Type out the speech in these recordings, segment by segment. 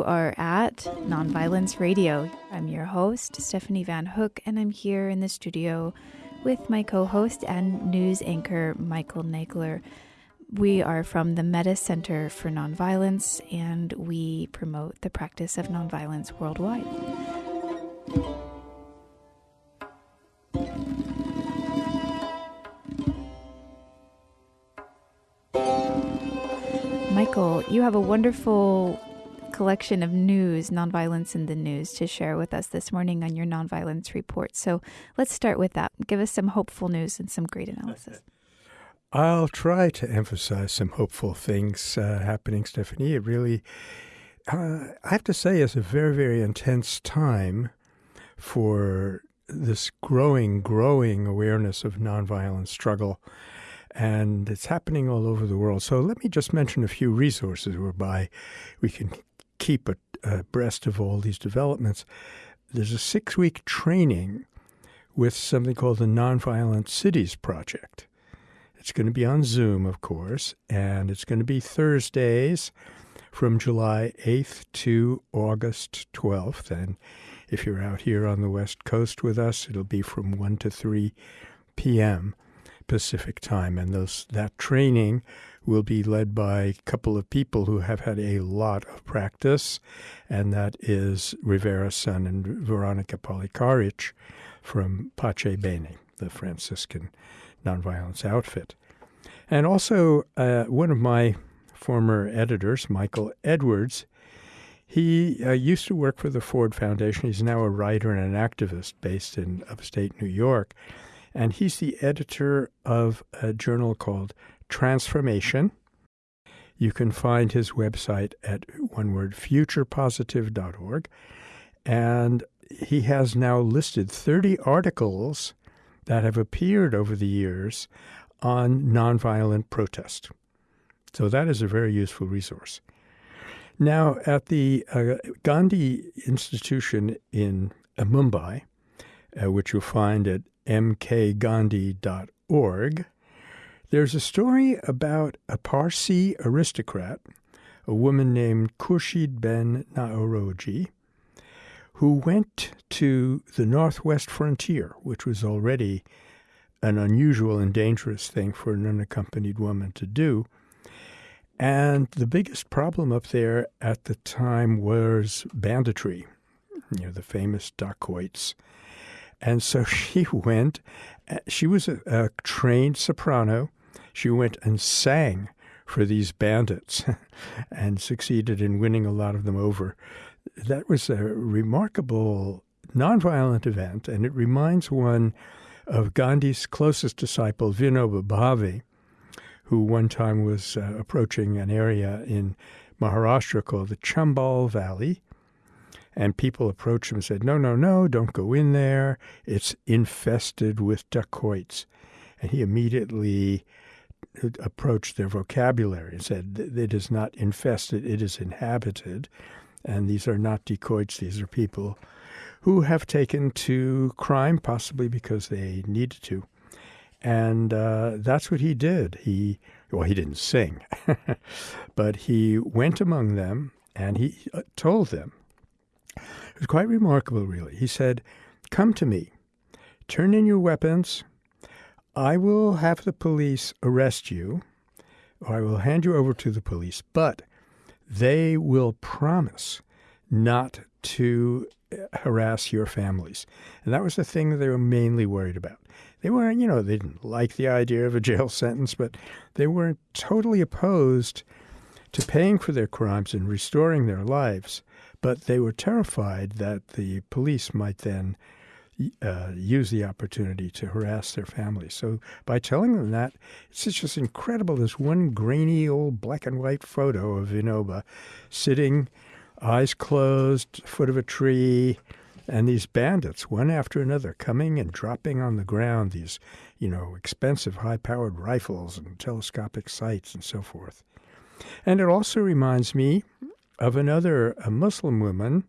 You are at Nonviolence Radio. I'm your host, Stephanie Van Hook, and I'm here in the studio with my co host and news anchor, Michael Nagler. We are from the Metta Center for Nonviolence, and we promote the practice of nonviolence worldwide. Michael, you have a wonderful collection of news, nonviolence in the news, to share with us this morning on your nonviolence report. So let's start with that. Give us some hopeful news and some great analysis. I'll try to emphasize some hopeful things uh, happening, Stephanie. It really, uh, I have to say, is a very, very intense time for this growing, growing awareness of nonviolent struggle and it's happening all over the world. So let me just mention a few resources whereby we can keep abreast of all these developments. There's a six week training with something called the Nonviolent Cities Project. It's going to be on Zoom, of course, and it's going to be Thursdays from July 8th to August 12th. And if you're out here on the West Coast with us, it'll be from 1 to 3 p.m. Pacific time. And those, that training will be led by a couple of people who have had a lot of practice, and that is Rivera Sun and Veronica Pelicaric from Pace Bene, the Franciscan nonviolence outfit. And also, uh, one of my former editors, Michael Edwards, he uh, used to work for the Ford Foundation. He's now a writer and an activist based in upstate New York and he's the editor of a journal called Transformation. You can find his website at one word. And he has now listed 30 articles that have appeared over the years on nonviolent protest. So that is a very useful resource. Now, at the uh, Gandhi Institution in uh, Mumbai, uh, which you'll find at mkgandhi.org, there's a story about a Parsi aristocrat, a woman named Khurshid Ben Naoroji, who went to the northwest frontier, which was already an unusual and dangerous thing for an unaccompanied woman to do. And the biggest problem up there at the time was banditry, you know, the famous dacoits and so she went, uh, she was a, a trained soprano. She went and sang for these bandits and succeeded in winning a lot of them over. That was a remarkable nonviolent event, and it reminds one of Gandhi's closest disciple, Vinoba Bhave, who one time was uh, approaching an area in Maharashtra called the Chambal Valley, and people approached him and said, No, no, no, don't go in there. It's infested with dacoits. And he immediately approached their vocabulary and said, It is not infested, it is inhabited. And these are not dacoits, these are people who have taken to crime, possibly because they needed to. And uh, that's what he did. He, well, he didn't sing, but he went among them and he uh, told them it was quite remarkable, really. He said, Come to me, turn in your weapons. I will have the police arrest you, or I will hand you over to the police, but they will promise not to uh, harass your families. And that was the thing that they were mainly worried about. They weren't, you know, they didn't like the idea of a jail sentence, but they weren't totally opposed to paying for their crimes and restoring their lives. But they were terrified that the police might then uh, use the opportunity to harass their families. So by telling them that, it's just incredible. This one grainy old black and white photo of Vinoba sitting, eyes closed, foot of a tree, and these bandits, one after another, coming and dropping on the ground these, you know, expensive high-powered rifles and telescopic sights and so forth. And it also reminds me of another Muslim woman,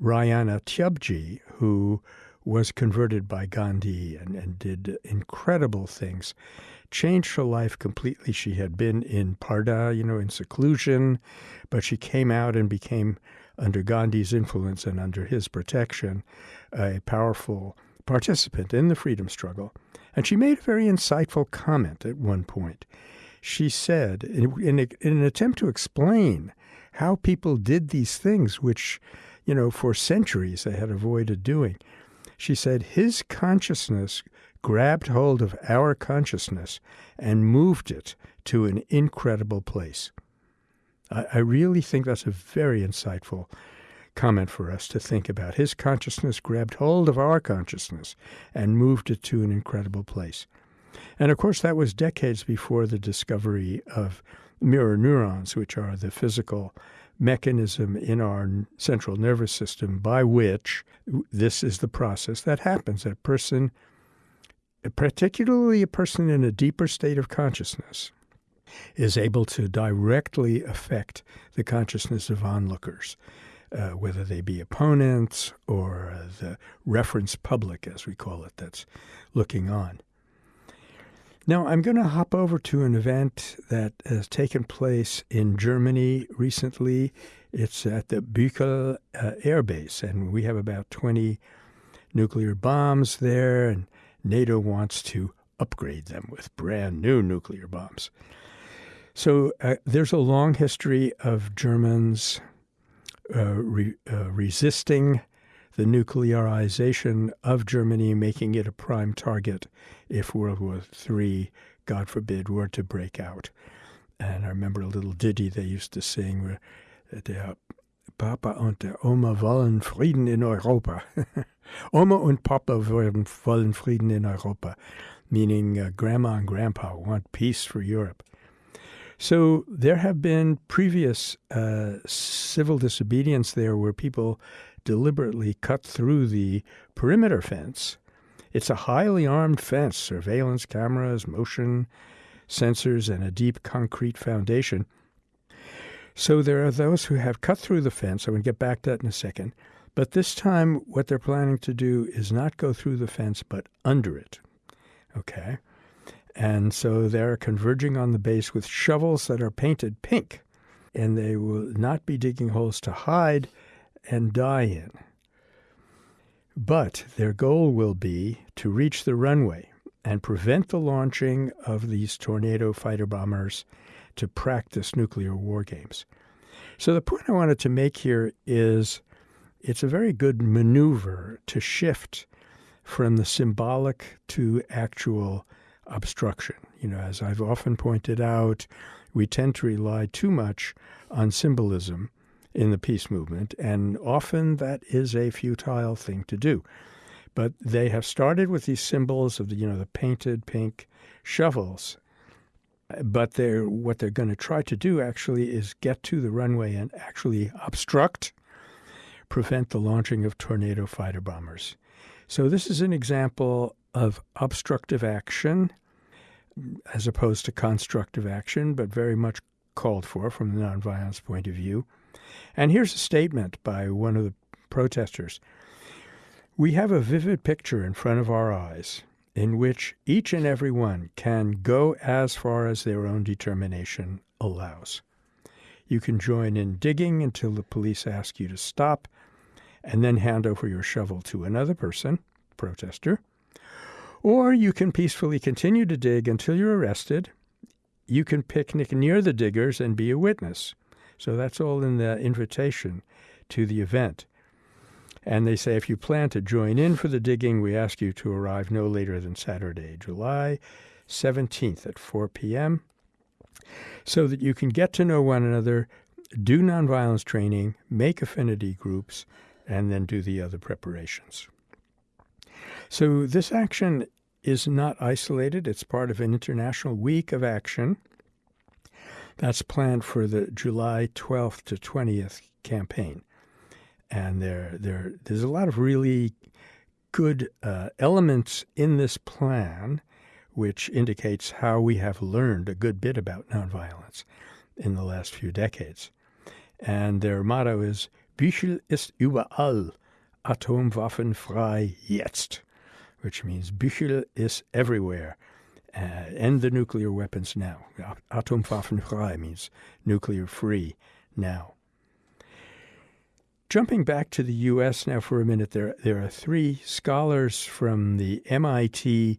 Raihana Tyabji, who was converted by Gandhi and, and did incredible things, changed her life completely. She had been in Parda, you know, in seclusion, but she came out and became under Gandhi's influence and under his protection, a powerful participant in the freedom struggle. And she made a very insightful comment at one point. She said, in, in, a, in an attempt to explain how people did these things, which, you know, for centuries they had avoided doing, she said, his consciousness grabbed hold of our consciousness and moved it to an incredible place. I, I really think that's a very insightful comment for us to think about. His consciousness grabbed hold of our consciousness and moved it to an incredible place. And of course, that was decades before the discovery of mirror neurons, which are the physical mechanism in our central nervous system by which this is the process that happens. That person, particularly a person in a deeper state of consciousness, is able to directly affect the consciousness of onlookers, uh, whether they be opponents or uh, the reference public, as we call it, that's looking on. Now, I'm going to hop over to an event that has taken place in Germany recently. It's at the Büchel uh, Air Base, and we have about 20 nuclear bombs there, and NATO wants to upgrade them with brand new nuclear bombs. So uh, there's a long history of Germans uh, re, uh, resisting the nuclearization of Germany, making it a prime target if World War III, God forbid, were to break out. And I remember a little ditty they used to sing where der Papa und der Oma wollen Frieden in Europa. Oma und Papa wollen Frieden in Europa, meaning uh, Grandma and Grandpa want peace for Europe. So there have been previous uh, civil disobedience there where people deliberately cut through the perimeter fence. It's a highly armed fence, surveillance cameras, motion sensors, and a deep concrete foundation. So there are those who have cut through the fence. I'm going to get back to that in a second. But this time, what they're planning to do is not go through the fence, but under it. Okay? And so they're converging on the base with shovels that are painted pink. And they will not be digging holes to hide and die in. But their goal will be to reach the runway and prevent the launching of these tornado fighter bombers to practice nuclear war games. So, the point I wanted to make here is it's a very good maneuver to shift from the symbolic to actual obstruction. You know, as I've often pointed out, we tend to rely too much on symbolism in the peace movement, and often that is a futile thing to do. But they have started with these symbols of the, you know, the painted pink shovels. But they're what they're going to try to do actually is get to the runway and actually obstruct, prevent the launching of tornado fighter bombers. So this is an example of obstructive action as opposed to constructive action, but very much called for from the nonviolence point of view. And here's a statement by one of the protesters We have a vivid picture in front of our eyes in which each and every one can go as far as their own determination allows. You can join in digging until the police ask you to stop and then hand over your shovel to another person, protester. Or you can peacefully continue to dig until you're arrested. You can picnic near the diggers and be a witness. So that's all in the invitation to the event. And they say if you plan to join in for the digging, we ask you to arrive no later than Saturday, July 17th at 4 p.m., so that you can get to know one another, do nonviolence training, make affinity groups, and then do the other preparations. So this action is not isolated. It's part of an international week of action that's planned for the July 12th to 20th campaign. And there, there, there's a lot of really good uh, elements in this plan, which indicates how we have learned a good bit about nonviolence in the last few decades. And their motto is Büchel ist überall, atomwaffenfrei jetzt which means Büchel is everywhere. Uh, end the nuclear weapons now. Atomwaffenfrei means nuclear free now. jumping back to the U.S. now for a minute, there there are three scholars from the MIT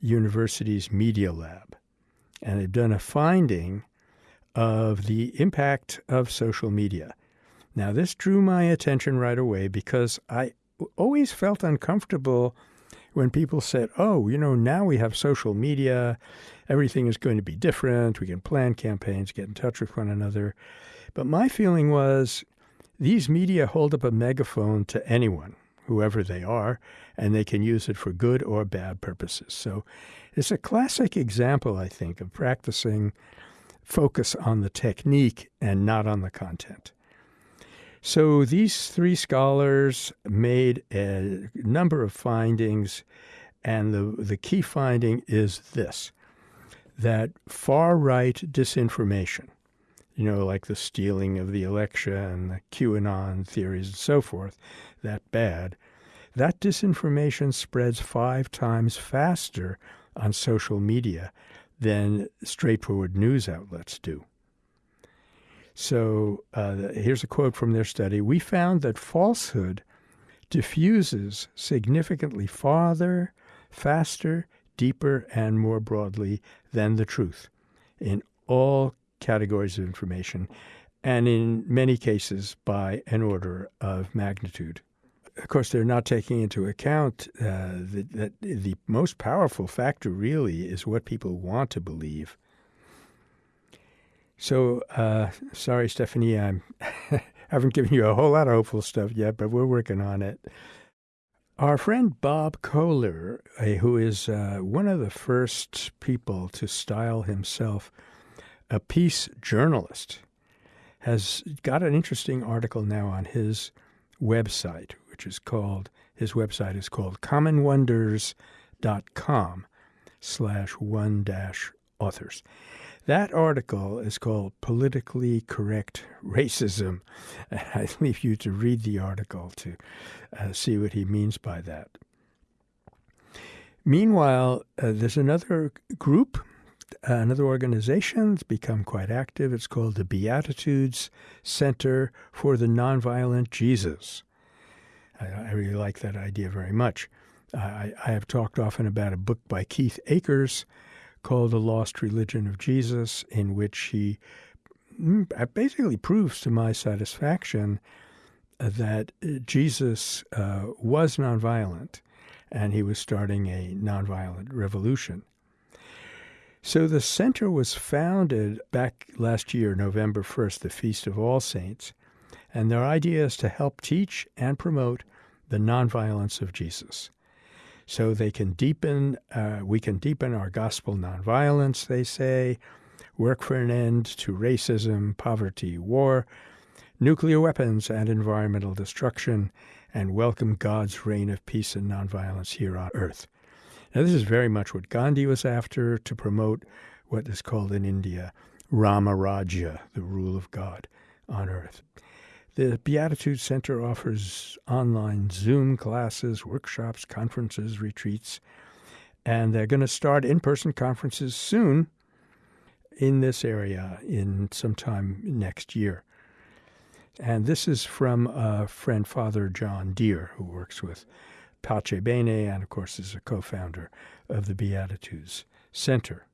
University's Media Lab, and they've done a finding of the impact of social media. Now, this drew my attention right away because I always felt uncomfortable when people said, oh, you know, now we have social media, everything is going to be different, we can plan campaigns, get in touch with one another. But my feeling was these media hold up a megaphone to anyone, whoever they are, and they can use it for good or bad purposes. So it's a classic example, I think, of practicing focus on the technique and not on the content. So these three scholars made a number of findings, and the, the key finding is this that far right disinformation, you know, like the stealing of the election, the QAnon theories, and so forth, that bad, that disinformation spreads five times faster on social media than straightforward news outlets do. So uh, here's a quote from their study We found that falsehood diffuses significantly farther, faster, deeper, and more broadly than the truth in all categories of information, and in many cases by an order of magnitude. Of course, they're not taking into account uh, that, that the most powerful factor really is what people want to believe so, uh, sorry, Stephanie, I haven't given you a whole lot of hopeful stuff yet, but we're working on it. Our friend Bob Koehler, uh, who is uh, one of the first people to style himself a peace journalist, has got an interesting article now on his website, which is called, his website is called commonwonders.com slash one dash authors. That article is called Politically Correct Racism. I leave you to read the article to uh, see what he means by that. Meanwhile, uh, there's another group, uh, another organization that's become quite active. It's called the Beatitudes Center for the Nonviolent Jesus. I, I really like that idea very much. I, I have talked often about a book by Keith Akers called The Lost Religion of Jesus, in which he mm, basically proves to my satisfaction that Jesus uh, was nonviolent and he was starting a nonviolent revolution. So the center was founded back last year, November 1st, the Feast of All Saints, and their idea is to help teach and promote the nonviolence of Jesus so they can deepen, uh, we can deepen our gospel nonviolence, they say, work for an end to racism, poverty, war, nuclear weapons, and environmental destruction, and welcome God's reign of peace and nonviolence here on earth. Now, this is very much what Gandhi was after to promote what is called in India Rama Rajya, the rule of God on earth. The Beatitude Center offers online Zoom classes, workshops, conferences, retreats, and they're going to start in person conferences soon in this area in sometime next year. And this is from a friend, Father John Dear, who works with Pace Bene and, of course, is a co founder of the Beatitudes Center.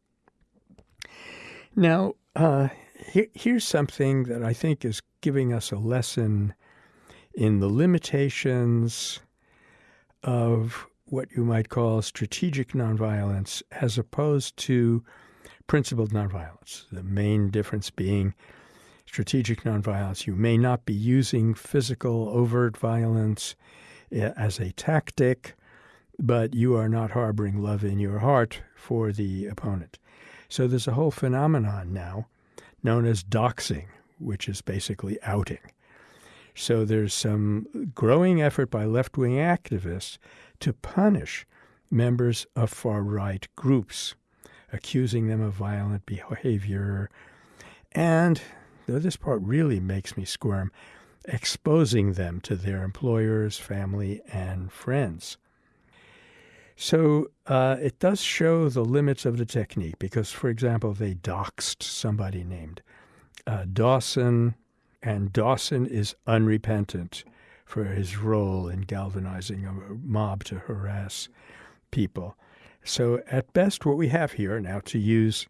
Now, uh, here, here's something that I think is giving us a lesson in the limitations of what you might call strategic nonviolence as opposed to principled nonviolence. The main difference being strategic nonviolence. You may not be using physical overt violence eh, as a tactic, but you are not harboring love in your heart for the opponent. So there's a whole phenomenon now known as doxing, which is basically outing. So there's some growing effort by left wing activists to punish members of far right groups, accusing them of violent behavior. And, though this part really makes me squirm, exposing them to their employers, family, and friends. So uh, it does show the limits of the technique because, for example, they doxed somebody named uh, Dawson and Dawson is unrepentant for his role in galvanizing a mob to harass people. So, at best, what we have here now to use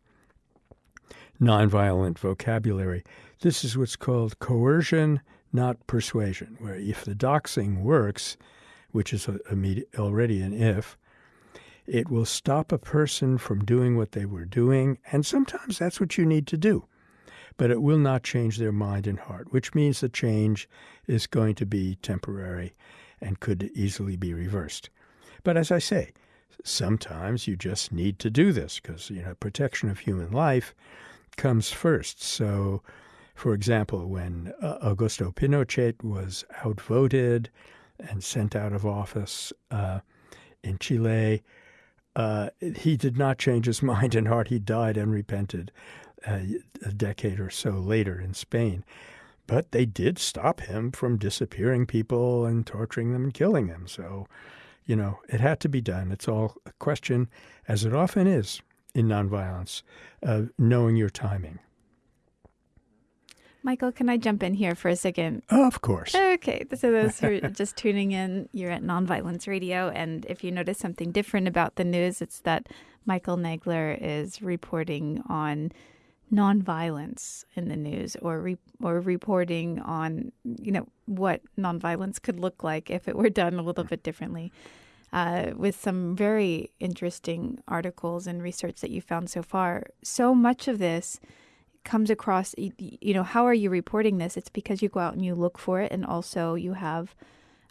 nonviolent vocabulary, this is what's called coercion, not persuasion, where if the doxing works, which is a, a, already an if, it will stop a person from doing what they were doing, and sometimes that's what you need to do. But it will not change their mind and heart, which means the change is going to be temporary and could easily be reversed. But as I say, sometimes you just need to do this because you know protection of human life comes first. So, for example, when uh, Augusto Pinochet was outvoted and sent out of office uh, in Chile, uh, he did not change his mind and heart. He died unrepented uh, a decade or so later in Spain. But they did stop him from disappearing people and torturing them and killing them. So you know, it had to be done. It's all a question, as it often is in nonviolence, of knowing your timing. Michael, can I jump in here for a second? Of course. Okay. So, those who are just tuning in, you're at Nonviolence Radio. And if you notice something different about the news, it's that Michael Nagler is reporting on nonviolence in the news or re- or reporting on you know what nonviolence could look like if it were done a little bit differently uh, with some very interesting articles and research that you found so far so much of this comes across you know how are you reporting this it's because you go out and you look for it and also you have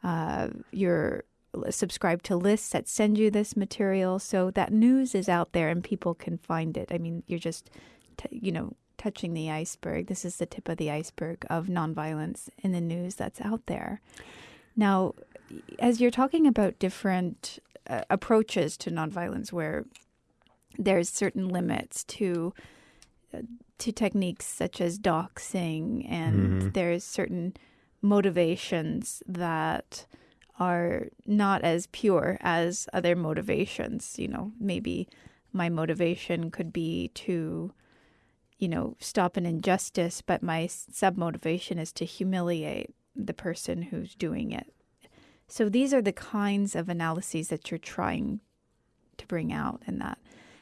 uh, your subscribe to lists that send you this material so that news is out there and people can find it i mean you're just t- you know, touching the iceberg. This is the tip of the iceberg of nonviolence in the news that's out there. Now, as you're talking about different uh, approaches to nonviolence, where there's certain limits to uh, to techniques such as doxing, and mm-hmm. there's certain motivations that are not as pure as other motivations. You know, maybe my motivation could be to you know, stop an injustice, but my sub motivation is to humiliate the person who's doing it. So these are the kinds of analyses that you're trying to bring out in that.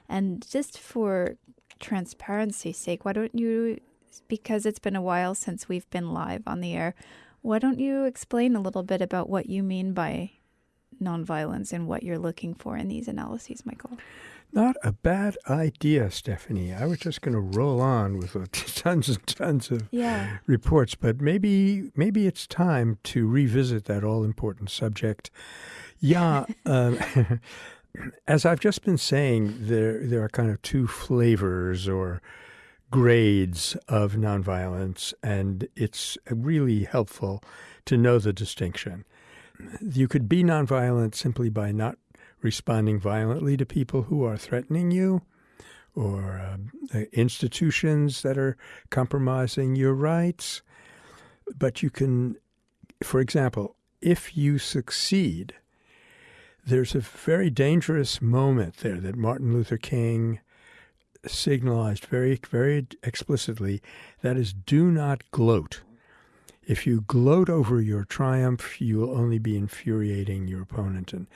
And just for transparency's sake, why don't you, because it's been a while since we've been live on the air, why don't you explain a little bit about what you mean by nonviolence and what you're looking for in these analyses, Michael? Not a bad idea, Stephanie. I was just going to roll on with tons and tons of yeah. reports, but maybe maybe it's time to revisit that all important subject. Yeah, um, as I've just been saying, there there are kind of two flavors or grades of nonviolence, and it's really helpful to know the distinction. You could be nonviolent simply by not responding violently to people who are threatening you or uh, institutions that are compromising your rights. But you can, for example, if you succeed, there's a very dangerous moment there that Martin Luther King signalized very, very explicitly. That is, do not gloat. If you gloat over your triumph, you will only be infuriating your opponent. And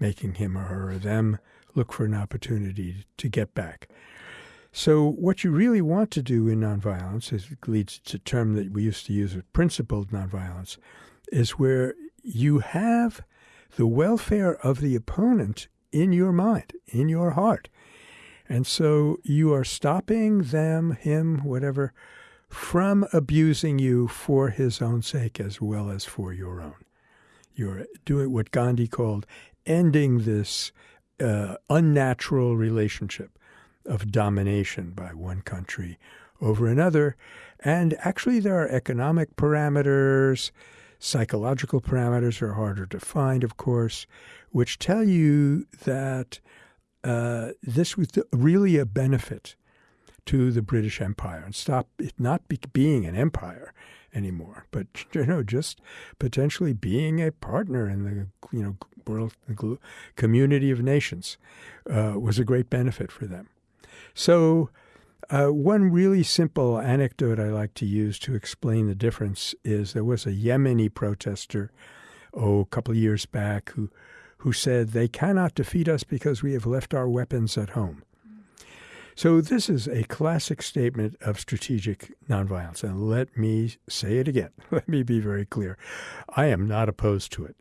making him or her or them look for an opportunity to get back. So, what you really want to do in nonviolence is leads to a term that we used to use with principled nonviolence, is where you have the welfare of the opponent in your mind, in your heart. And so you are stopping them, him, whatever, from abusing you for his own sake as well as for your own. You're doing what Gandhi called ending this uh, unnatural relationship of domination by one country over another. And actually, there are economic parameters, psychological parameters are harder to find, of course, which tell you that uh, this was really a benefit to the British Empire and stop it not be, being an empire anymore, but you know, just potentially being a partner in the you know world community of nations uh, was a great benefit for them. So Uh, one really simple anecdote I like to use to explain the difference is there was a Yemeni protester, oh, a couple of years back, who, who said, They cannot defeat us because we have left our weapons at home. So, this is a classic statement of strategic nonviolence. And let me say it again. Let me be very clear. I am not opposed to it.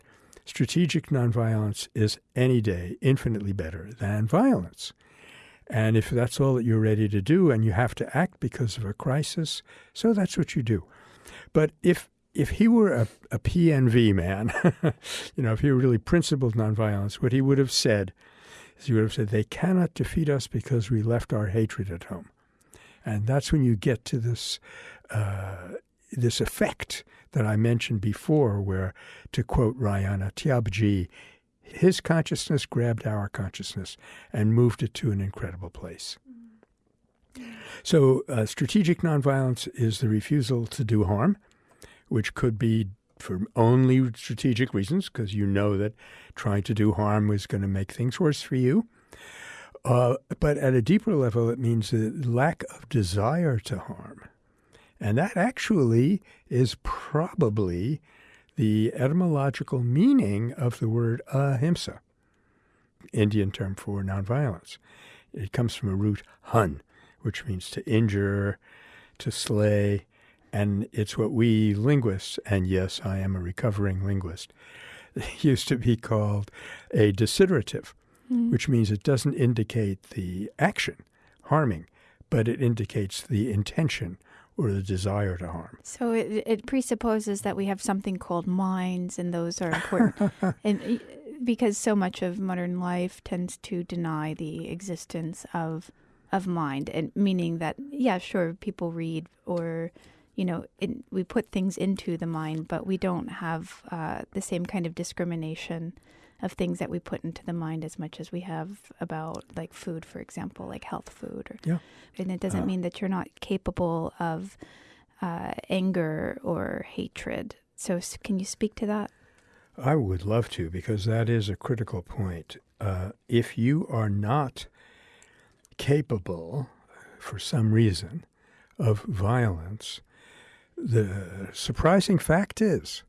Strategic nonviolence is any day infinitely better than violence. And if that's all that you're ready to do and you have to act because of a crisis, so that's what you do. But if if he were a, a PNV man, you know, if he were really principled nonviolence, what he would have said he would have said, They cannot defeat us because we left our hatred at home. And that's when you get to this, uh, this effect that I mentioned before, where, to quote Raihana Tyabji, his consciousness grabbed our consciousness and moved it to an incredible place. So, uh, strategic nonviolence is the refusal to do harm, which could be for only strategic reasons, because you know that trying to do harm was going to make things worse for you. Uh, but at a deeper level, it means the lack of desire to harm. And that actually is probably the etymological meaning of the word ahimsa, Indian term for nonviolence. It comes from a root hun, which means to injure, to slay, and it's what we linguists, and yes, I am a recovering linguist, used to be called a desiderative, mm. which means it doesn't indicate the action, harming, but it indicates the intention or the desire to harm. So it, it presupposes that we have something called minds, and those are important. and because so much of modern life tends to deny the existence of of mind, and meaning that yeah, sure, people read or you know, it, we put things into the mind, but we don't have uh, the same kind of discrimination of things that we put into the mind as much as we have about like food, for example, like health food. Or, yeah. And it doesn't uh, mean that you're not capable of uh, anger or hatred. So, can you speak to that? I would love to because that is a critical point. Uh, if you are not capable, for some reason, of violence, the surprising fact is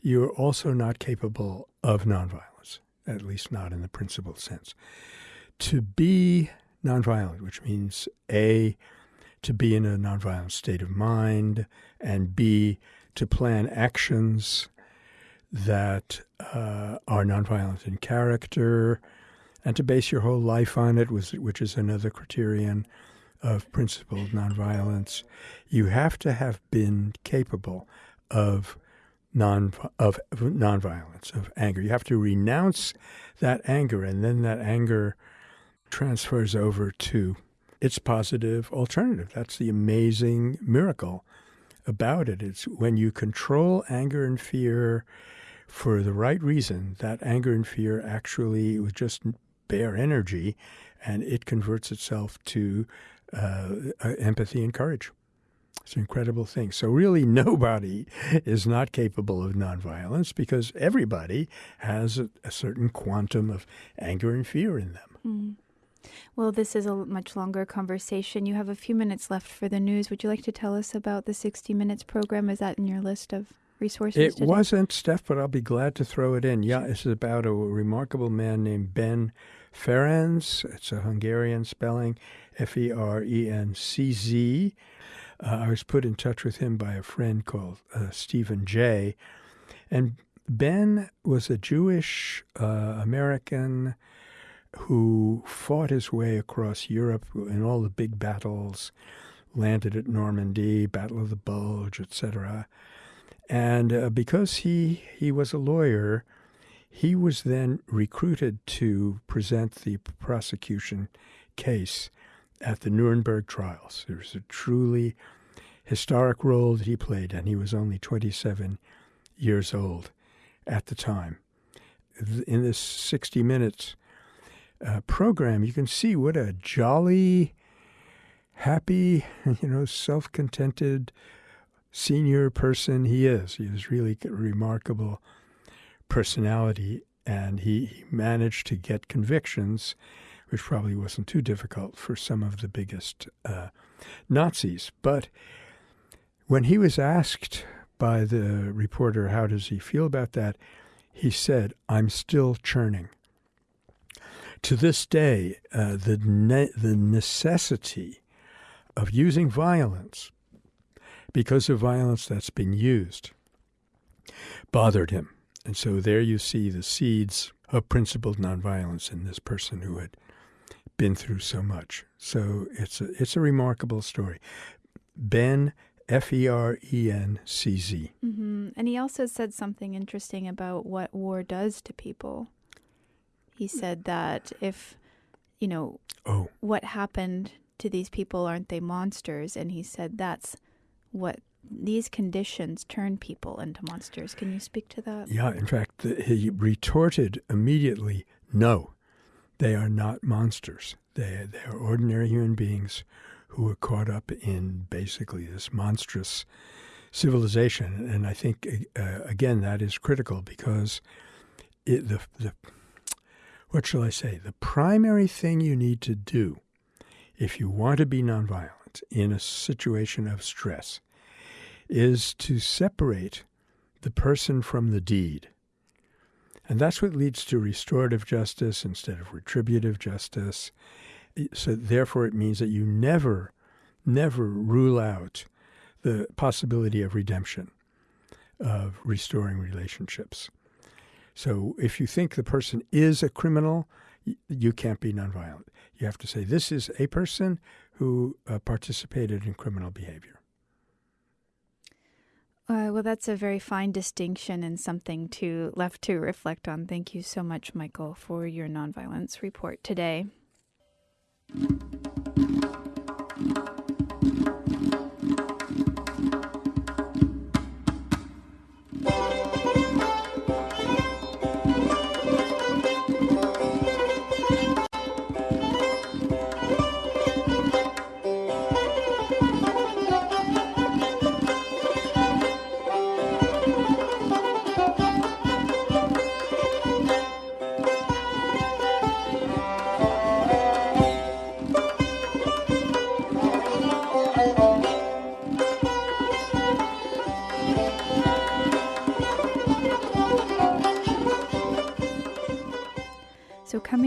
you're also not capable of nonviolence, at least not in the principled sense. To be nonviolent, which means A, to be in a nonviolent state of mind, and B, to plan actions that uh, are nonviolent in character, and to base your whole life on it, which is another criterion of principled nonviolence, you have to have been capable of non of nonviolence, of anger. You have to renounce that anger, and then that anger transfers over to its positive alternative. That's the amazing miracle about it. It's when you control anger and fear for the right reason, that anger and fear actually was just bare energy and it converts itself to uh, empathy and courage. It's an incredible thing. So, really, nobody is not capable of nonviolence because everybody has a, a certain quantum of anger and fear in them. Mm. Well, this is a much longer conversation. You have a few minutes left for the news. Would you like to tell us about the 60 Minutes program? Is that in your list of resources? It today? wasn't, Steph, but I'll be glad to throw it in. Yeah, it's about a remarkable man named Ben Ferenc. It's a Hungarian spelling, F E R E N C Z. Uh, I was put in touch with him by a friend called uh, Stephen Jay. And Ben was a Jewish uh, American who fought his way across Europe in all the big battles, landed at Normandy, Battle of the Bulge, etc. And uh, because he, he was a lawyer, he was then recruited to present the prosecution case at the Nuremberg trials. It was a truly historic role that he played, and he was only 27 years old at the time. In this 60 Minutes uh, program, you can see what a jolly, happy, you know, self contented senior person he is. He was really a remarkable personality, and he managed to get convictions which probably wasn't too difficult for some of the biggest uh, Nazis. But when he was asked by the reporter, how does he feel about that? He said, I'm still churning. To this day, uh, the, ne- the necessity of using violence because of violence that's been used bothered him. And so there you see the seeds of principled nonviolence in this person who had been through so much. So it's a, it's a remarkable story. Ben, F E R E N C Z. Mm-hmm. And he also said something interesting about what war does to people. He said that if, you know, oh. what happened to these people, aren't they monsters? And he said that's what these conditions turn people into monsters. Can you speak to that? Yeah, in fact, he retorted immediately no, they are not monsters. They, they are ordinary human beings who are caught up in basically this monstrous civilization. And I think, uh, again, that is critical because it, the, the, what shall I say, the primary thing you need to do if you want to be nonviolent in a situation of stress is to separate the person from the deed. And that's what leads to restorative justice instead of retributive justice. So, therefore, it means that you never, never rule out the possibility of redemption, of restoring relationships. So, if you think the person is a criminal, you can't be nonviolent. You have to say, this is a person who uh, participated in criminal behavior. Uh, well, that's a very fine distinction and something to left to reflect on. Thank you so much, Michael, for your nonviolence report today.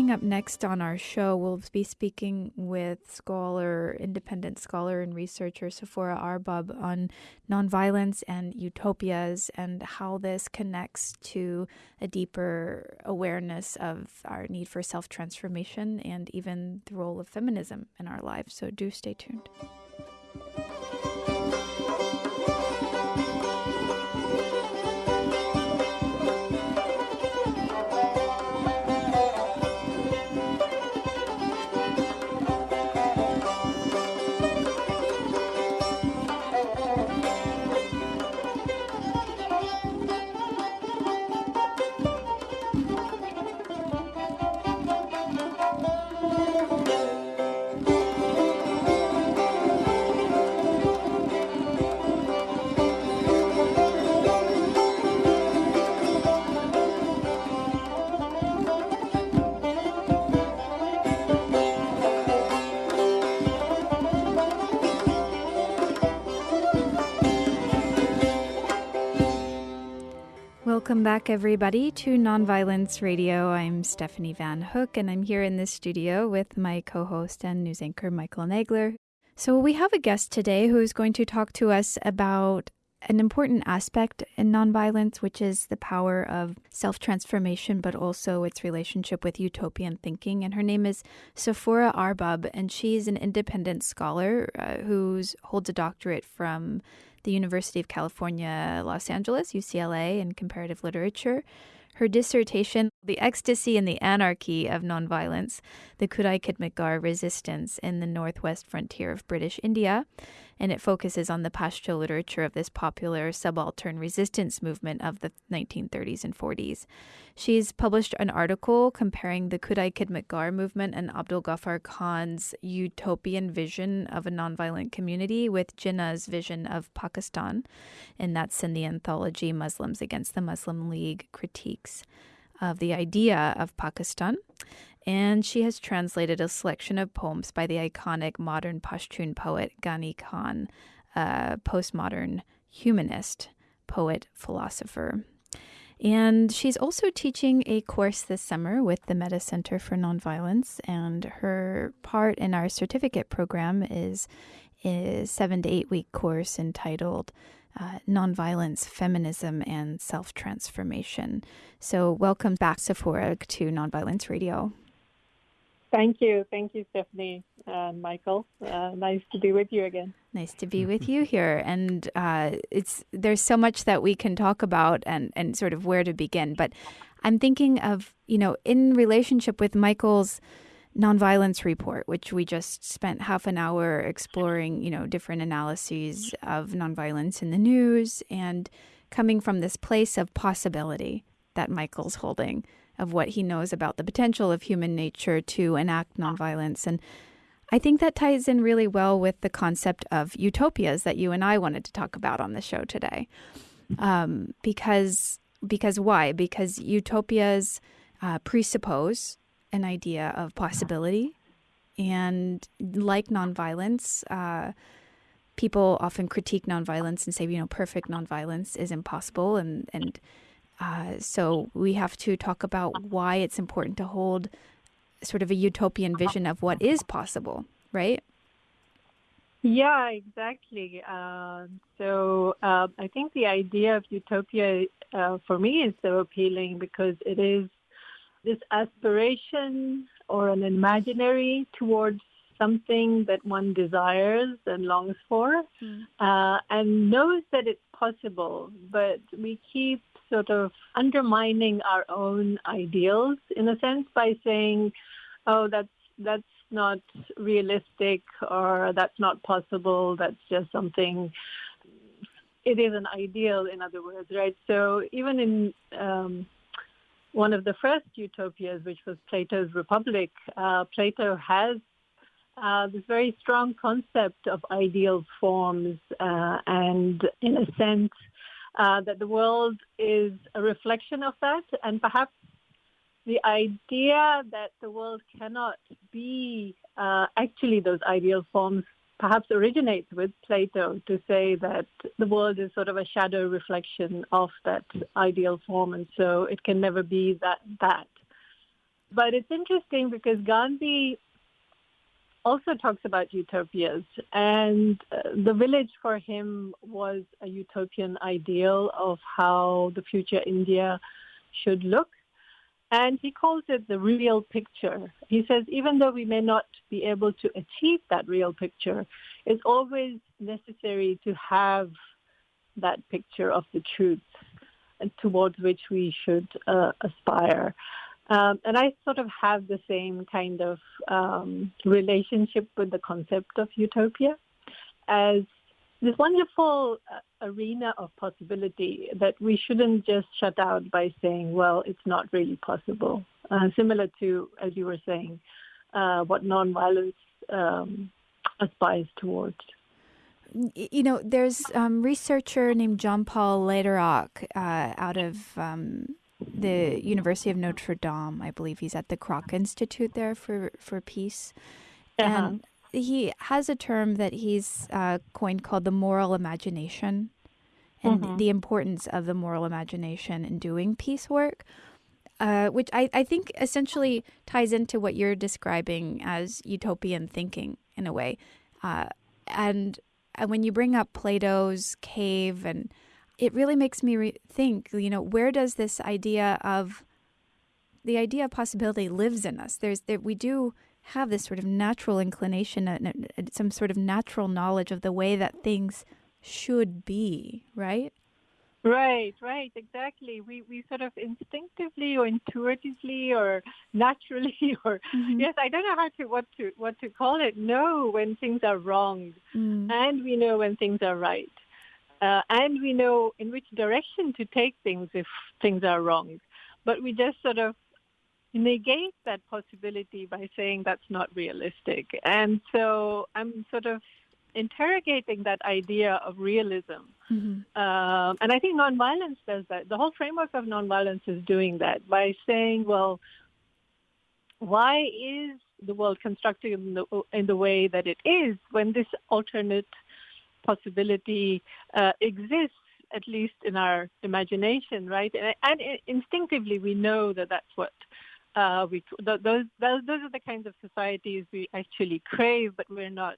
Coming up next on our show, we'll be speaking with scholar, independent scholar and researcher Safoora Arbab on nonviolence and utopias and how this connects to a deeper awareness of our need for self transformation and even the role of feminism in our lives. So do stay tuned. Back, everybody, to Nonviolence Radio. I'm Stephanie Van Hook, and I'm here in the studio with my co host and news anchor, Michael Nagler. So, we have a guest today who is going to talk to us about an important aspect in nonviolence, which is the power of self transformation, but also its relationship with utopian thinking. And her name is Safoora Arbab, and she's an independent scholar uh, who holds a doctorate from the University of California, Los Angeles, UCLA, in comparative literature. Her dissertation, The Ecstasy and the Anarchy of Nonviolence, the Khudai Khidmatgar Resistance in the Northwest Frontier of British India, and it focuses on the Pashto literature of this popular subaltern resistance movement of the 1930s and 40s. She's published an article comparing the Khudai Khidmatgar movement and Abdul Ghaffar Khan's utopian vision of a nonviolent community with Jinnah's vision of Pakistan, and that's in the anthology Muslims Against the Muslim League Critiques of the Idea of Pakistan. And she has translated a selection of poems by the iconic modern Pashtun poet Ghani Khan, a postmodern humanist, poet, philosopher. And she's also teaching a course this summer with the Metta Center for Nonviolence. And her part in our certificate program is a seven to eight week course entitled uh, Nonviolence, Feminism, and Self Transformation. So, welcome back, Safoora, to Nonviolence Radio. Thank you. Thank you, Stephanie and Michael. Uh, nice to be with you again. Nice to be with you here. And uh, it's there's so much that we can talk about and, and sort of where to begin. But I'm thinking of, you know, in relationship with Michael's nonviolence report, which we just spent half an hour exploring, you know, different analyses of nonviolence in the news and coming from this place of possibility that Michael's holding of what he knows about the potential of human nature to enact nonviolence. And I think that ties in really well with the concept of utopias that you and I wanted to talk about on the show today. Um, because because why? Because utopias uh, presuppose an idea of possibility, and like nonviolence, uh, people often critique nonviolence and say, you know, perfect nonviolence is impossible, and and uh, so we have to talk about why it's important to hold sort of a utopian vision of what is possible, right? Yeah, exactly. Uh, so uh, I think the idea of utopia uh, for me is so appealing because it is this aspiration or an imaginary towards something that one desires and longs for mm. and knows that it's possible, but we keep sort of undermining our own ideals in a sense by saying, "Oh, that's that's not realistic," or "That's not possible." That's just something. It is an ideal, in other words, right? So even in um, one of the first utopias, which was Plato's Republic, uh, Plato has uh, this very strong concept of ideal forms, uh, and in a sense, uh, that the world is a reflection of that, and perhaps the idea that the world cannot be uh, actually those ideal forms perhaps originates with Plato to say that the world is sort of a shadow reflection of that ideal form, and so it can never be that that. But it's interesting because Gandhi also talks about utopias, and uh, the village for him was a utopian ideal of how the future India should look. And he calls it the real picture. He says, even though we may not be able to achieve that real picture, it's always necessary to have that picture of the truth towards which we should uh, aspire. Um, and I sort of have the same kind of um, relationship with the concept of utopia as this wonderful uh, arena of possibility that we shouldn't just shut out by saying, well, it's not really possible. Uh, similar to, as you were saying, uh, what nonviolence um, aspires towards. You know, there's um, researcher named John Paul Lederach uh, out of um, the University of Notre Dame. I believe he's at the Kroc Institute there for for peace, uh-huh. and he has a term that he's uh, coined called the moral imagination, and mm-hmm. the importance of the moral imagination in doing peace work. Uh, which I, I think essentially ties into what you're describing as utopian thinking in a way. Uh, and, and when you bring up Plato's cave and it really makes me re- think, you know, where does this idea of the idea of possibility lives in us? There's that we do have this sort of natural inclination and some sort of natural knowledge of the way that things should be, right? Right, right, exactly. We we sort of instinctively or intuitively or naturally or mm-hmm. yes, I don't know how to what to what to call it. Know when things are wrong, mm. and we know when things are right. Uh, and we know in which direction to take things if things are wrong. But we just sort of negate that possibility by saying that's not realistic. And so I'm sort of interrogating that idea of realism. Mm-hmm. Um, and I think nonviolence does that. The whole framework of nonviolence is doing that by saying, well, why is the world constructed in the, in the way that it is when this alternate possibility uh, exists, at least in our imagination, right? And, and instinctively, we know that that's what uh, we those, those those are the kinds of societies we actually crave, but we're not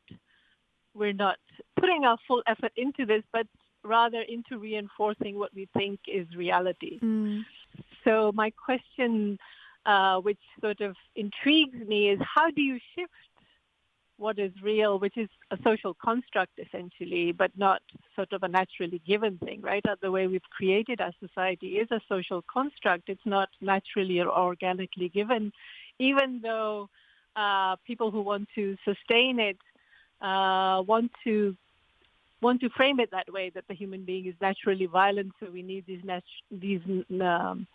we're not putting our full effort into this, but rather into reinforcing what we think is reality. Mm. So my question, uh, which sort of intrigues me, is how do you shift what is real, which is a social construct essentially, but not sort of a naturally given thing, right? The way we've created our society is a social construct. It's not naturally or organically given, even though uh, people who want to sustain it uh, want to want to frame it that way that the human being is naturally violent, so we need these nat- these um,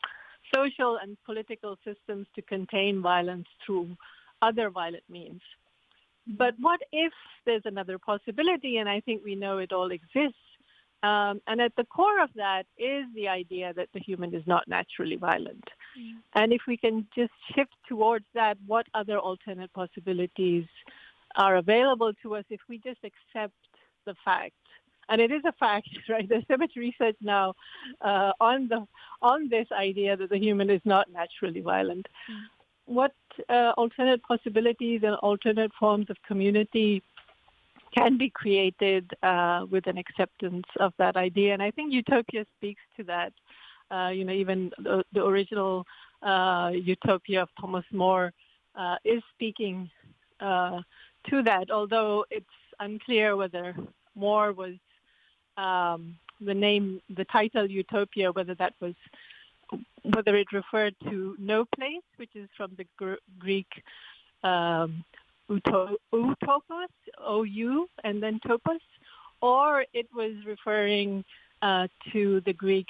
social and political systems to contain violence through other violent means. But what if there's another possibility, and I think we know it all exists, um, and at the core of that is the idea that the human is not naturally violent. Mm. And if we can just shift towards that, what other alternate possibilities are available to us if we just accept the fact and it is a fact, right? There's so much research now uh, on the on this idea that the human is not naturally violent. Mm. What uh, alternate possibilities and alternate forms of community can be created uh, with an acceptance of that idea? And I think Utopia speaks to that. Uh, you know, even the, the original uh, Utopia of Thomas More uh, is speaking to that, although it's unclear whether More was um, the name, the title Utopia, whether that was whether it referred to no place, which is from the gr- Greek um, utopos, O-U, and then topos, or it was referring uh, to the Greek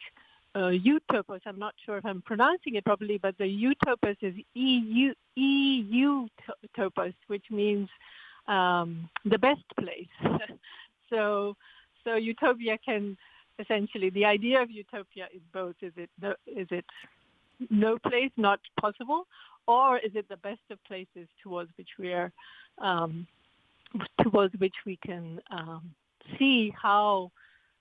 uh, utopos. I'm not sure if I'm pronouncing it properly, but the utopos is E-U, E-U topos, which means um, the best place. so, so utopia can essentially the idea of utopia is both: is it no, is it no place, not possible, or is it the best of places towards which we are um, towards which we can um, see how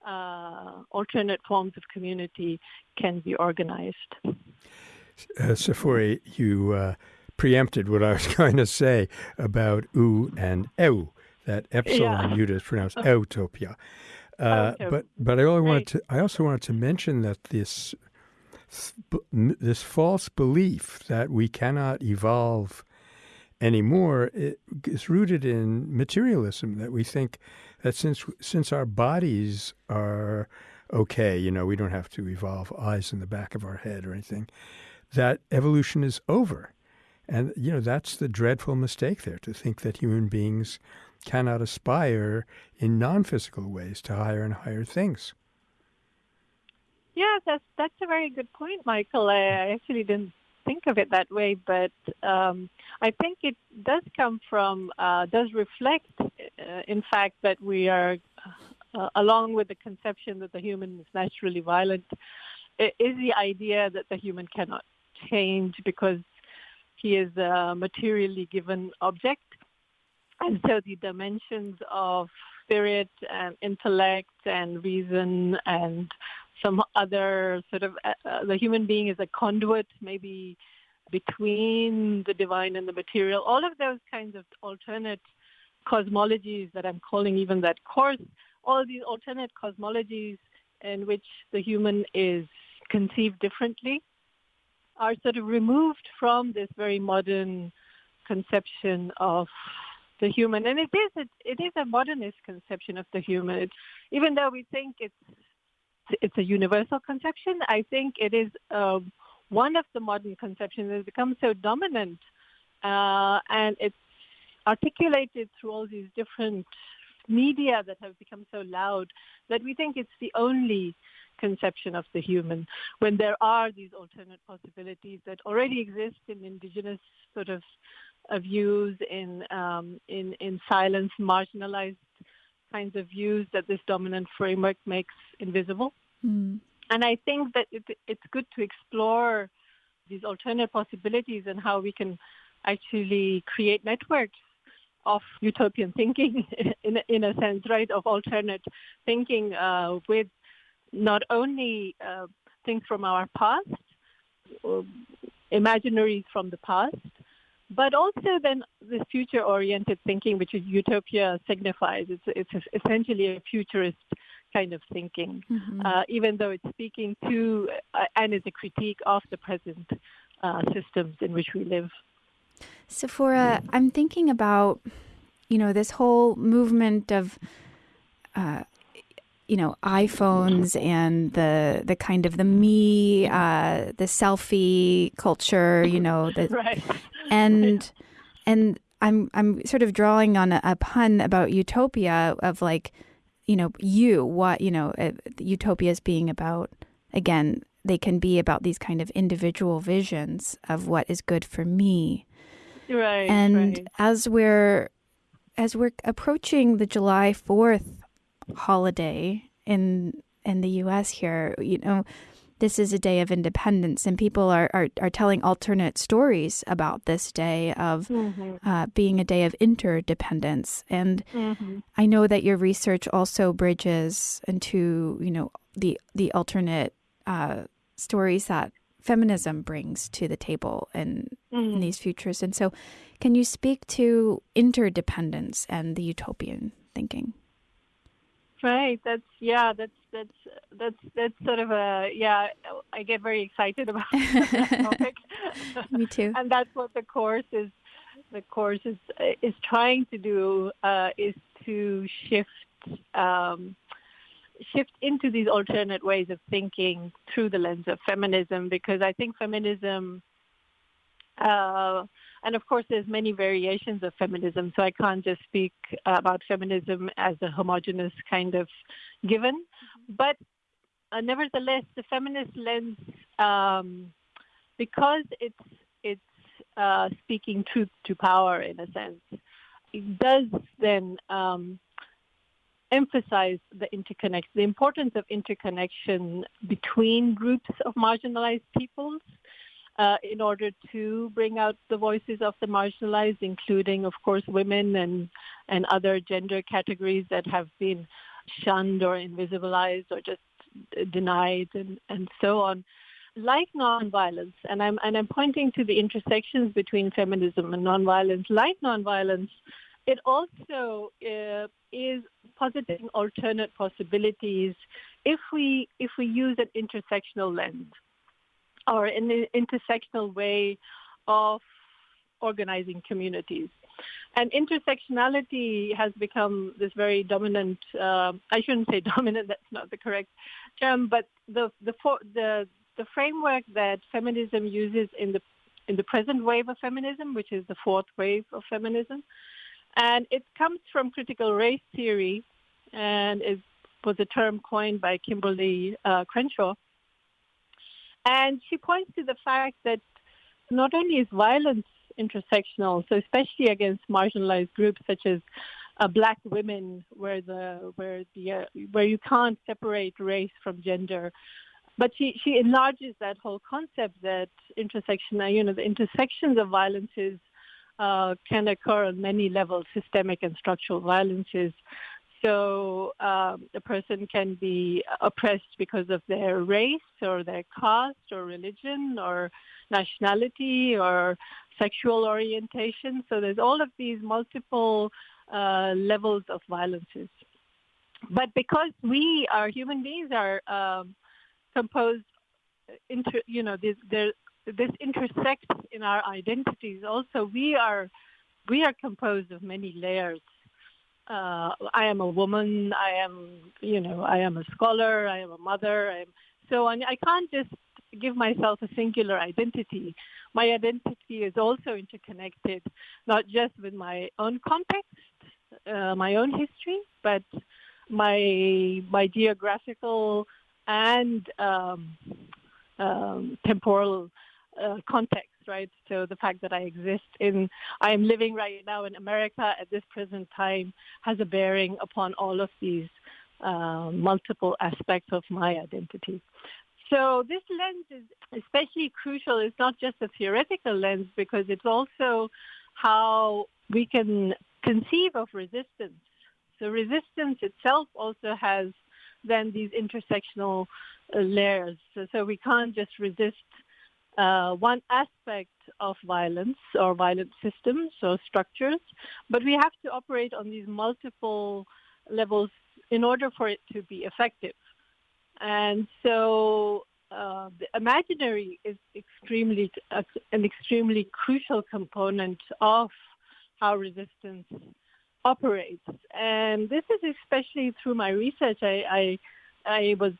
uh, alternate forms of community can be organized. Uh, Safoora, you uh, preempted what I was going to say about u and eu. That epsilon yeah. unit is pronounced utopia. Uh, but but I only wanted to I also wanted to mention that this this false belief that we cannot evolve anymore is rooted in materialism. That we think that since since our bodies are okay, you know, we don't have to evolve eyes in the back of our head or anything. That evolution is over. And, you know, that's the dreadful mistake there to think that human beings cannot aspire in non physical ways to higher and higher things. Yeah, that's that's a very good point, Michael. I actually didn't think of it that way, but um, I think it does come from, uh, does reflect, uh, in fact, that we are, uh, along with the conception that the human is naturally violent, is the idea that the human cannot change because he is a materially given object. And so the dimensions of spirit and intellect and reason and some other sort of uh, uh, the human being is a conduit maybe between the divine and the material. All of those kinds of alternate cosmologies that i'm calling even that course all these alternate cosmologies in which the human is conceived differently are sort of removed from this very modern conception of the human. And it is a, it is a modernist conception of the human. Even though we think it's it's a universal conception, I think it is uh, one of the modern conceptions that has become so dominant, uh, and it's articulated through all these different media that have become so loud that we think it's the only conception of the human when there are these alternate possibilities that already exist in indigenous sort of views in um, in in silence marginalized kinds of views that this dominant framework makes invisible mm. and i think that it, it's good to explore these alternate possibilities and how we can actually create networks of utopian thinking in in a sense, right? Of alternate thinking uh, with not only uh, things from our past, imaginaries from the past, but also then this future-oriented thinking, which is utopia signifies. It's it's essentially a futurist kind of thinking, mm-hmm. uh, even though it's speaking to uh, and is a critique of the present uh, systems in which we live. Safoora, I'm thinking about, you know, this whole movement of, uh, you know, iPhones and the the kind of the me, uh, the selfie culture, you know, the, right. and and I'm I'm sort of drawing on a, a pun about utopia of like, you know, you what you know, uh, utopias being about again they can be about these kind of individual visions of what is good for me Right. And right. as we're as we're approaching the July 4th holiday in in the US here, you know, this is a day of independence and people are, are, are telling alternate stories about this day of mm-hmm. uh, being a day of interdependence and mm-hmm. i know that your research also bridges into you know the the alternate uh, stories that feminism brings to the table in, mm. in these futures. And so, can you speak to interdependence and the utopian thinking? Right. That's yeah. That's that's that's that's sort of a yeah. I get very excited about that topic. Me too. and that's what the course is. The course is is trying to do uh, is to shift um, shift into these alternate ways of thinking through the lens of feminism because I think feminism, uh, and of course there's many variations of feminism, so I can't just speak about feminism as a homogenous kind of given, but uh, nevertheless the feminist lens, um, because it's it's uh, speaking truth to power in a sense, it does then um, emphasize the interconnect, the importance of interconnection between groups of marginalized peoples uh, in order to bring out the voices of the marginalized, including, of course, women and, and other gender categories that have been shunned or invisibilized or just denied and, and so on. Like nonviolence, and I'm, and I'm pointing to the intersections between feminism and nonviolence, like nonviolence, it also uh, is positing alternate possibilities if we if we use an intersectional lens or an intersectional way of organizing communities. And intersectionality has become this very dominant. Uh, I shouldn't say dominant; that's not the correct term. But the the the the framework that feminism uses in the in the present wave of feminism, which is the fourth wave of feminism, and it comes from critical race theory and it was a term coined by Kimberlé uh, Crenshaw. And she points to the fact that not only is violence intersectional, so especially against marginalized groups such as uh, black women, where the where the uh, where you can't separate race from gender, but she she enlarges that whole concept that intersection, you know, the intersections of violences uh, can occur on many levels, systemic and structural violences. So um, a person can be oppressed because of their race or their caste or religion or nationality or sexual orientation. So there's all of these multiple uh, levels of violences. But because we, our human beings, are um, composed, into, you know, there, this intersects in our identities. Also, we are we are composed of many layers. Uh, I am a woman. I am, you know, I am a scholar. I am a mother. I am so on. I can't just give myself a singular identity. My identity is also interconnected, not just with my own context, uh, my own history, but my my geographical and um, um, temporal uh, context, right? So the fact that I exist in, I am living right now in America at this present time has a bearing upon all of these uh, multiple aspects of my identity. So this lens is especially crucial. It's not just a theoretical lens because it's also how we can conceive of resistance. So resistance itself also has then these intersectional uh, layers. So, so, we can't just resist uh, one aspect of violence or violent systems or structures, but we have to operate on these multiple levels in order for it to be effective. And so uh, the imaginary is extremely uh, an extremely crucial component of how resistance operates. And this is especially through my research. I, I, I was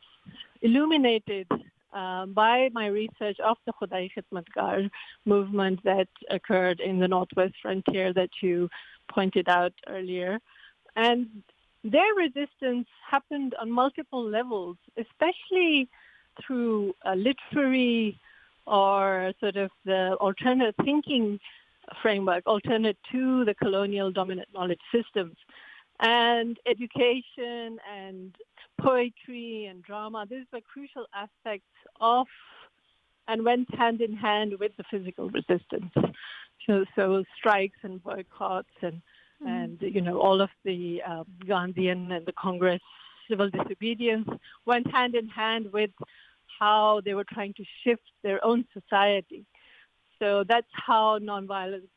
illuminated uh, by my research of the Khudai Khidmatgar movement that occurred in the Northwest frontier that you pointed out earlier. And their resistance happened on multiple levels, especially through a literary or sort of the alternate thinking framework, alternate to the colonial dominant knowledge systems. And education and poetry and drama, these were crucial aspects of and went hand in hand with the physical resistance. So, so strikes and boycotts and, mm. and you know, all of the um, Gandhian and the Congress civil disobedience went hand in hand with how they were trying to shift their own society. So that's how nonviolence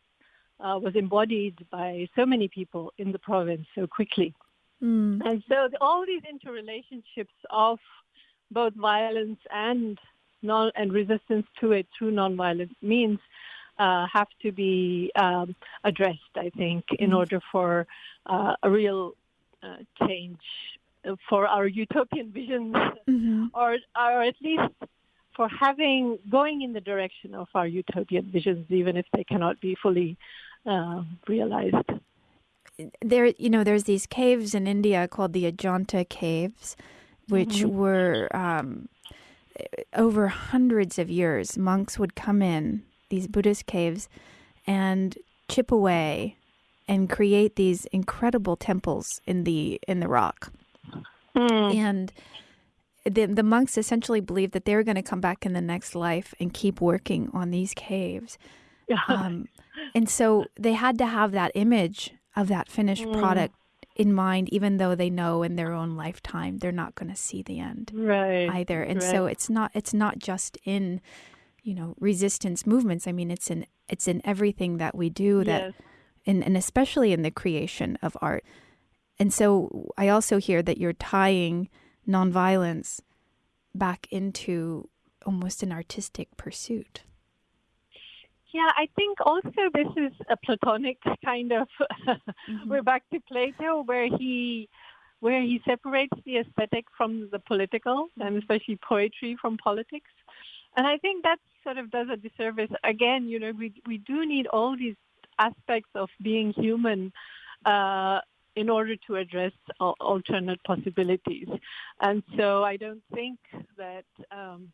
uh, was embodied by so many people in the province so quickly. Mm. And so the, all these interrelationships of both violence and non and resistance to it through nonviolent means uh, have to be um, addressed, I think, in mm. order for uh, a real uh, change for our utopian visions, mm-hmm. or or at least for having going in the direction of our utopian visions, even if they cannot be fully uh, realized. There, you know, there's these caves in India called the Ajanta caves, which mm-hmm. were um, over hundreds of years. Monks would come in these Buddhist caves and chip away and create these incredible temples in the in the rock. Mm. And the the monks essentially believed that they were going to come back in the next life and keep working on these caves. Um, and so they had to have that image of that finished mm. product in mind, even though they know in their own lifetime they're not going to see the end right. either. And right. so it's not it's not just in you know resistance movements. I mean, it's in it's in everything that we do that, yes. and and especially in the creation of art. And so I also hear that you're tying nonviolence back into almost an artistic pursuit. Yeah, I think also this is a Platonic kind of. mm-hmm. We're back to Plato, where he where he separates the aesthetic from the political, and mm-hmm. especially poetry from politics. And I think that sort of does a disservice. Again, you know, we we do need all these aspects of being human uh, in order to address alternate possibilities. And so I don't think that um,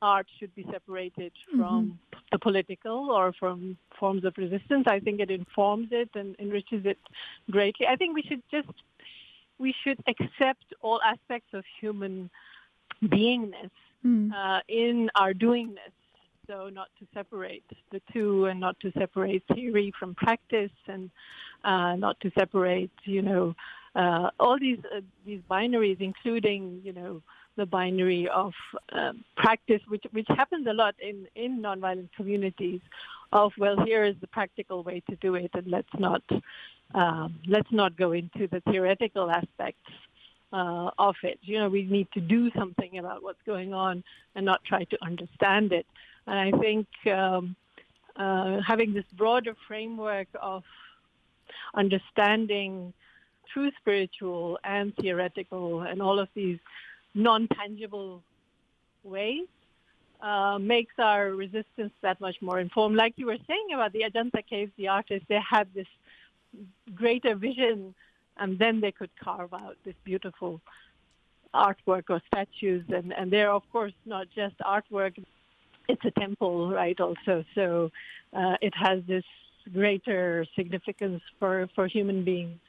art should be separated from mm-hmm. the political or from forms of resistance. I think it informs it and enriches it greatly. I think we should just we should accept all aspects of human beingness mm. uh, in our doingness so not to separate the two and not to separate theory from practice and uh, not to separate, you know, uh, all these uh, these binaries, including, you know, the binary of um, practice, which which happens a lot in in nonviolent communities. Of well, here is the practical way to do it, and let's not um, let's not go into the theoretical aspects uh, of it. You know, we need to do something about what's going on and not try to understand it. And I think um, uh, having this broader framework of understanding true spiritual and theoretical and all of these non-tangible ways uh, makes our resistance that much more informed. Like you were saying about the Ajanta caves, the artists, they had this greater vision and then they could carve out this beautiful artwork or statues. And, and they're, of course, not just artwork, it's a temple, right? Also, so uh, it has this greater significance for for human beings.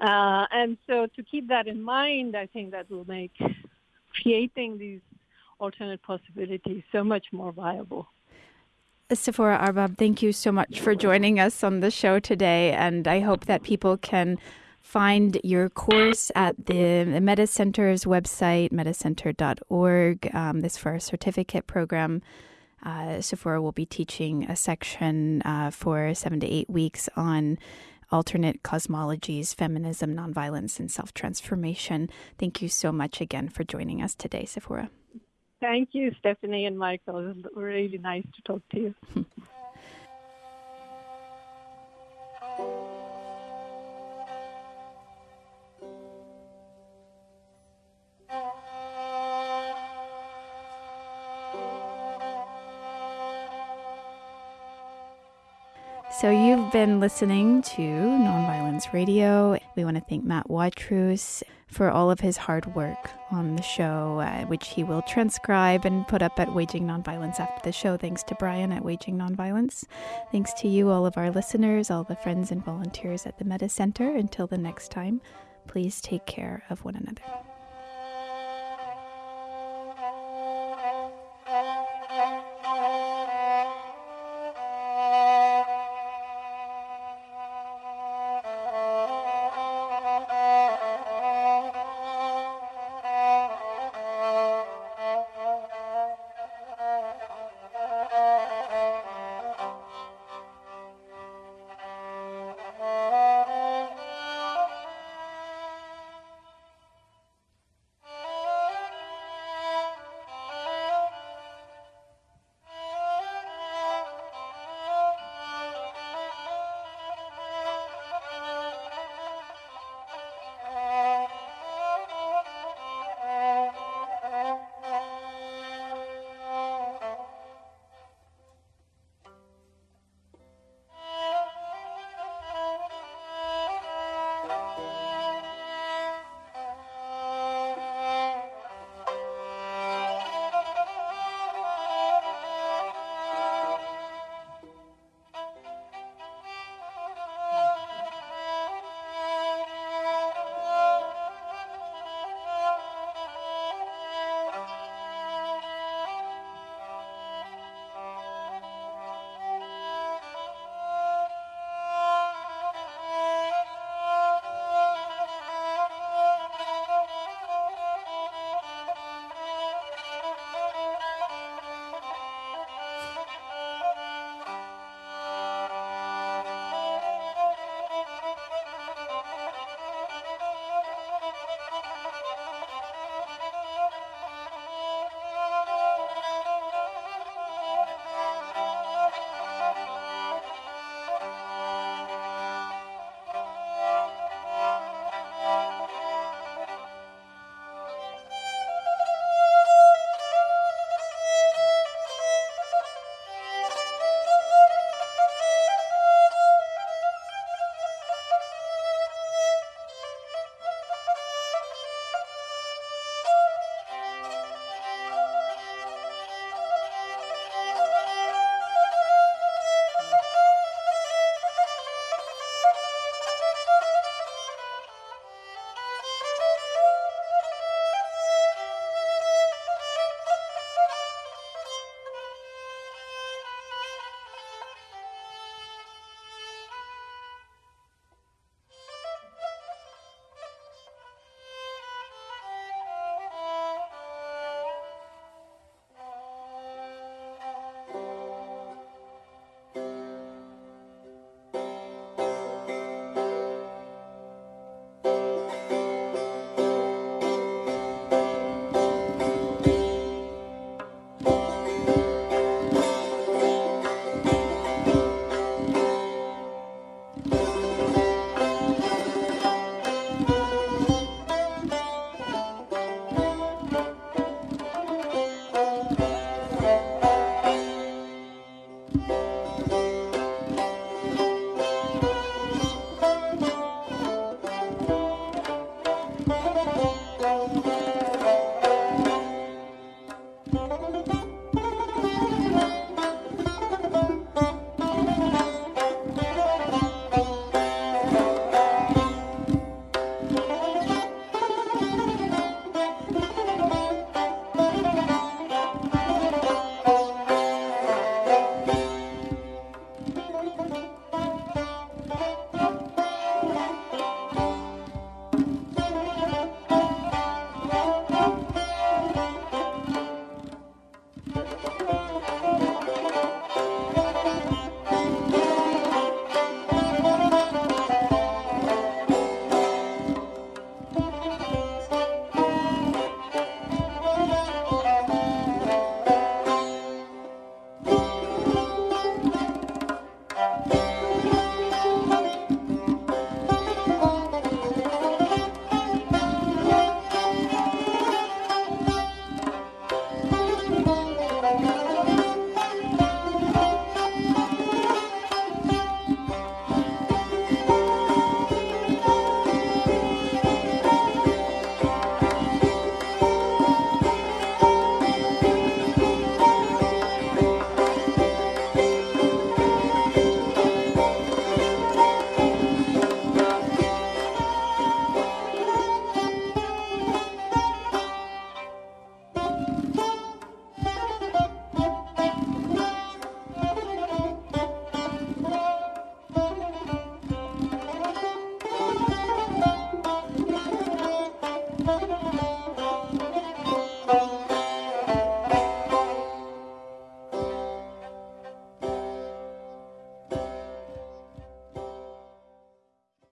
Uh, and so, to keep that in mind, I think that will make creating these alternate possibilities so much more viable. Safoora Arbab, thank you so much for joining us on the show today. And I hope that people can find your course at the, Metta Center's website, mettacenter.org. Um, this for our certificate program. Uh, Safoora will be teaching a section uh, for seven to eight weeks on alternate cosmologies, feminism, nonviolence, and self transformation. Thank you so much again for joining us today, Safoora. Thank you, Stephanie and Michael. It was really nice to talk to you. So you've been listening to Nonviolence Radio. We want to thank Matt Watrous for all of his hard work on the show, uh, which he will transcribe and put up at Waging Nonviolence after the show. thanks to Brian at Waging Nonviolence. Thanks to you, all of our listeners, all the friends and volunteers at the Metta Center. Until the next time, please take care of one another.